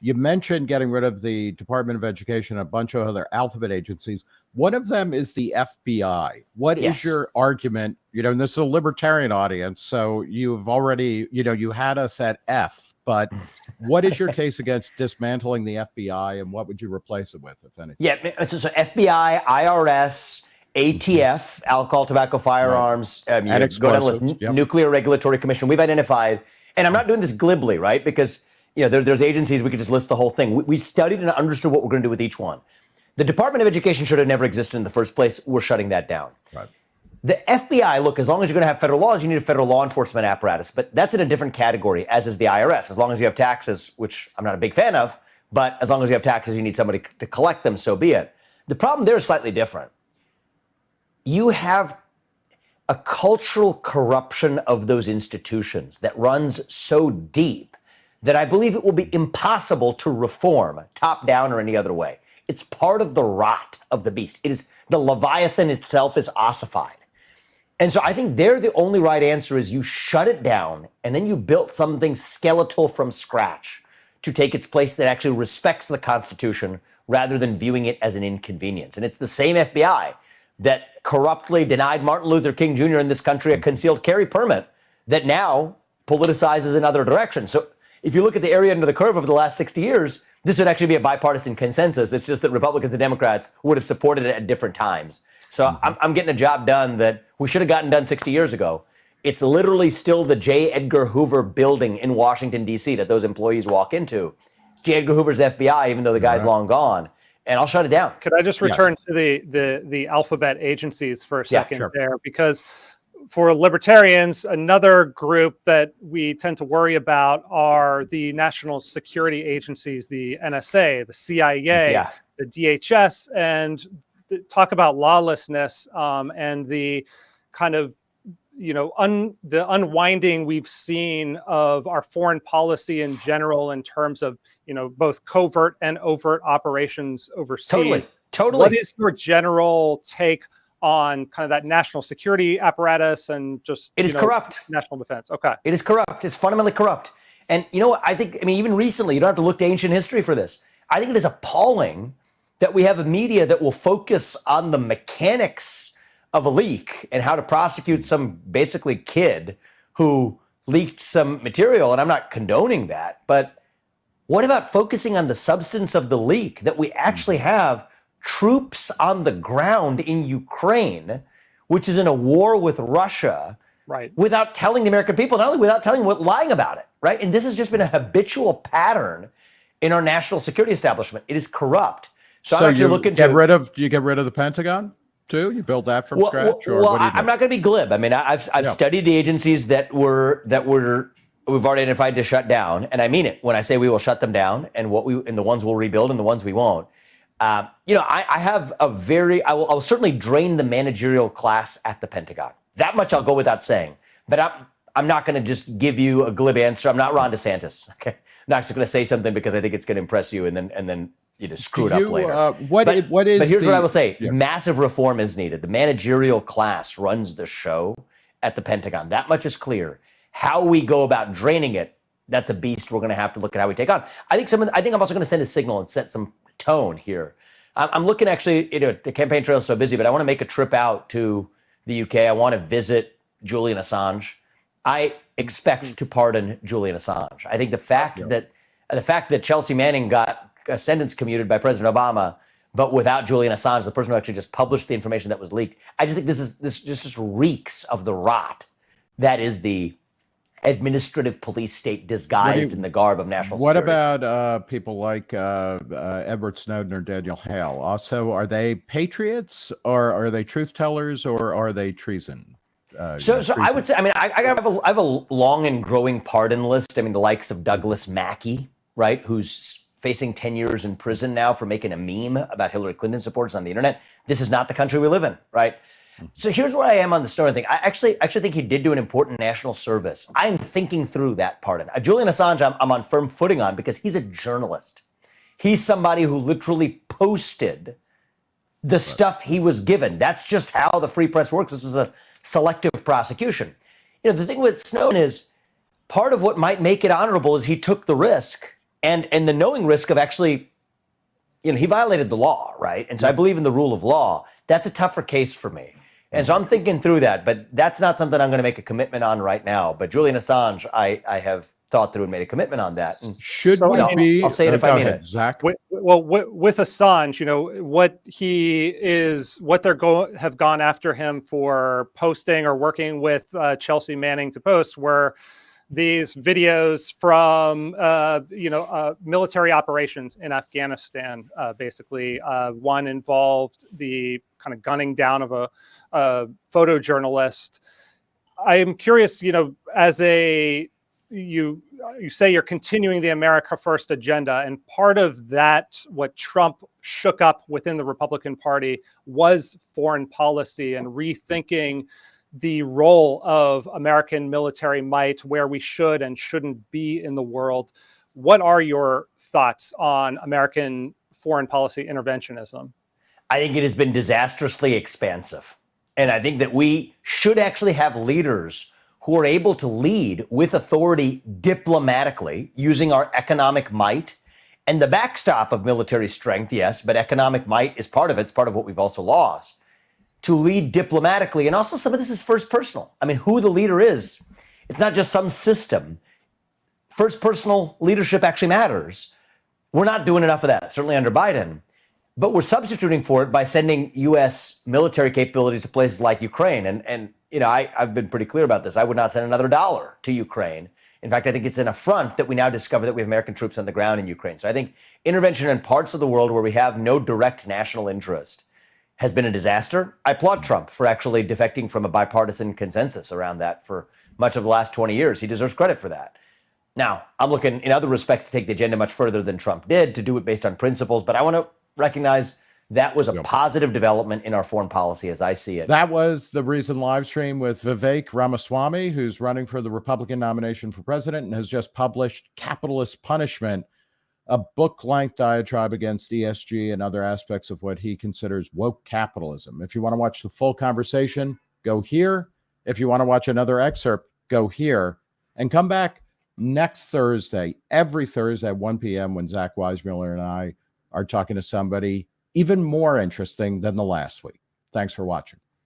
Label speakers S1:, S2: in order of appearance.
S1: You mentioned getting rid of the Department of Education, a bunch of other alphabet agencies. One of them is the FBI. What
S2: Yes.
S1: is your argument? You know, and this is a libertarian audience, so you've already, you know, you had us at F, but what is your case against dismantling the FBI and what would you replace it with, if anything?
S2: Yeah, so, so FBI, IRS, ATF, alcohol, tobacco, firearms, um, you
S1: And
S2: go down the list,
S1: yep.
S2: Nuclear Regulatory Commission. We've identified, and I'm not doing this glibly, right? Because you know there, there's agencies we could just list the whole thing. We, we've studied and understood what we're going to do with each one. The Department of Education should have never existed in the first place. We're shutting that down.
S1: Right.
S2: The FBI, look, as long as you're going to have federal laws, you need a federal law enforcement apparatus, but that's in a different category, as is the IRS. As long as you have taxes, which I'm not a big fan of, but as long as you have taxes, you need somebody to collect them, so be it. The problem there is slightly different. You have a cultural corruption of those institutions that runs so deep that I believe it will be impossible to reform top down or any other way. It's part of the rot of the beast. It is the Leviathan itself is ossified. And so I think there the only right answer is you shut it down and then you built something skeletal from scratch to take its place that actually respects the Constitution rather than viewing it as an inconvenience. And it's the same FBI that corruptly denied Martin Luther King Jr. in this country a concealed carry permit that now politicizes in other directions. So if you look at the area under the curve over the last 60 years, this would actually be a bipartisan consensus. It's just that Republicans and Democrats would have supported it at different times. So mm-hmm. I'm, I'm getting a job done that we should have gotten done 60 years ago. It's literally still the J. Edgar Hoover building in Washington, D.C. that those employees walk into. It's J. Edgar Hoover's FBI, even though the guy's long gone. And I'll shut it down.
S3: Could I just return to the the the alphabet agencies for a
S2: Yeah,
S3: second
S1: sure.
S3: there? Because for libertarians, another group that we tend to worry about are the national security agencies, the NSA, the CIA,
S2: Yeah.
S3: the DHS, and talk about lawlessness um, and the kind of you know un, the unwinding we've seen of our foreign policy in general in terms of you know both covert and overt operations overseas.
S2: Totally. Totally.
S3: What is your general take on kind of that national security apparatus and just
S2: it is
S3: know,
S2: corrupt.
S3: national defense? Okay.
S2: It is corrupt. It's fundamentally corrupt. And you know what? I think, I mean, even recently, you don't have to look to ancient history for this. I think it is appalling that we have a media that will focus on the mechanics of a leak and how to prosecute some basically kid who leaked some material. And I'm not condoning that. But what about focusing on the substance of the leak that we actually mm-hmm. have troops on the ground in Ukraine, which is in a war with Russia?
S3: Right.
S2: without telling the American people, not only without telling them, but lying about it, right? And this has just been a habitual pattern in our national security establishment. It is corrupt. So,
S1: So
S2: I'm actually
S1: you
S2: looking
S1: get
S2: to.
S1: rid of, do you get rid of the Pentagon too? You build that from
S2: well,
S1: scratch,
S2: well,
S1: or
S2: well,
S1: what do you
S2: I-
S1: do?
S2: I'm not going to be glib. I mean, I- I've I've
S1: Yeah.
S2: studied the agencies that were that were we've already identified to shut down, and I mean it when I say we will shut them down, and what we and the ones we'll rebuild, and the ones we won't. Um, you know, I, I have a very I will, I will certainly drain the managerial class at the Pentagon. That much I'll go without saying. But I'm I'm not going to just give you a glib answer. I'm not Ron DeSantis. Okay, I'm not just going to say something because I think it's going to impress you, and then and then you know screw it up later.
S1: uh, what
S2: But,
S1: what is
S2: but here's what I will say:
S1: Yeah.
S2: massive reform is needed. The managerial class runs the show at the Pentagon. That much is clear. How we go about draining it, that's a beast. We're going to have to look at how we take on. I think some. of the- I think I'm also going to send a signal and set some tone here. I'm, I'm looking actually. You know, the campaign trail is so busy, but I want to make a trip out to the UK. I want to visit Julian Assange. I expect to pardon Julian Assange. I think the fact that the fact that Chelsea Manning got a sentence commuted by President Obama, but without Julian Assange, the person who actually just published the information that was leaked, I just think this is this just, just reeks of the rot that is the administrative police state disguised in the garb of national
S1: What
S2: security.
S1: about uh, people like uh, uh, Edward Snowden or Daniel Hale? Also, are they patriots or are they truth tellers or are they treason? Uh,
S2: So, so I would say, I mean, I, I have a, I have a long and growing pardon list. I mean, the likes of Douglas Mackey, right, who's facing 10 years in prison now for making a meme about Hillary Clinton supporters on the internet. This is not the country we live in, right? So here's where I am on the Snowden thing. I actually actually think he did do an important national service. I'm thinking through that pardon. Uh, Julian Assange, I'm, I'm on firm footing on because he's a journalist. He's somebody who literally posted the stuff he was given. That's just how the free press works. This was a selective prosecution. You know, the thing with Snowden is part of what might make it honorable is he took the risk and and the knowing risk of actually, you know, he violated the law, right? And so I believe in the rule of law. That's a tougher case for me. And so I'm thinking through that, but that's not something I'm going to make a commitment on right now. But Julian Assange, I, I have thought through and made a commitment on that. And
S1: Should
S3: So,
S1: we
S3: I mean,
S1: be?
S2: I'll say it if I
S1: go
S2: mean
S1: ahead,
S2: it.
S1: Zach.
S3: Wi- well wi- with assange you know what he is what they're going have gone after him for posting or working with uh, chelsea manning to post were these videos from uh, you know uh, military operations in afghanistan uh, basically. Uh, one involved the kind of gunning down of a, a photojournalist. I'm curious you know as a you you say you're continuing the America First agenda, and part of that, what Trump shook up within the Republican Party, was foreign policy and rethinking the role of American military might, where we should and shouldn't be in the world. What are your thoughts on American foreign policy interventionism?
S2: I think it has been disastrously expansive. And I think that we should actually have leaders who are able to lead with authority diplomatically using our economic might and the backstop of military strength, yes, but economic might is part of it. It's part of what we've also lost. To lead diplomatically. And also, some of this is first personal. I mean, who the leader is, it's not just some system. First personal leadership actually matters. We're not doing enough of that, certainly under Biden. But we're substituting for it by sending U.S. military capabilities to places like Ukraine. And, and you know, I, I've been pretty clear about this. I would not send another dollar to Ukraine. In fact, I think it's an affront that we now discover that we have American troops on the ground in Ukraine. So I think intervention in parts of the world where we have no direct national interest has been a disaster. I applaud Trump for actually defecting from a bipartisan consensus around that for much of the last 20 years. He deserves credit for that. Now, I'm looking in other respects to take the agenda much further than Trump did, to do it based on principles, but I want to recognize that was a
S1: Yep.
S2: positive development in our foreign policy as I see it.
S1: That was the recent live stream with Vivek Ramaswamy, who's running for the Republican nomination for president and has just published Capitalist Punishment, a book length diatribe against ESG and other aspects of what he considers woke capitalism. If you want to watch the full conversation, go here. If you want to watch another excerpt, go here and come back next Thursday, every Thursday at 1 p.m. when Zach Weissmueller and I are talking to somebody even more interesting than the last week. Thanks for watching.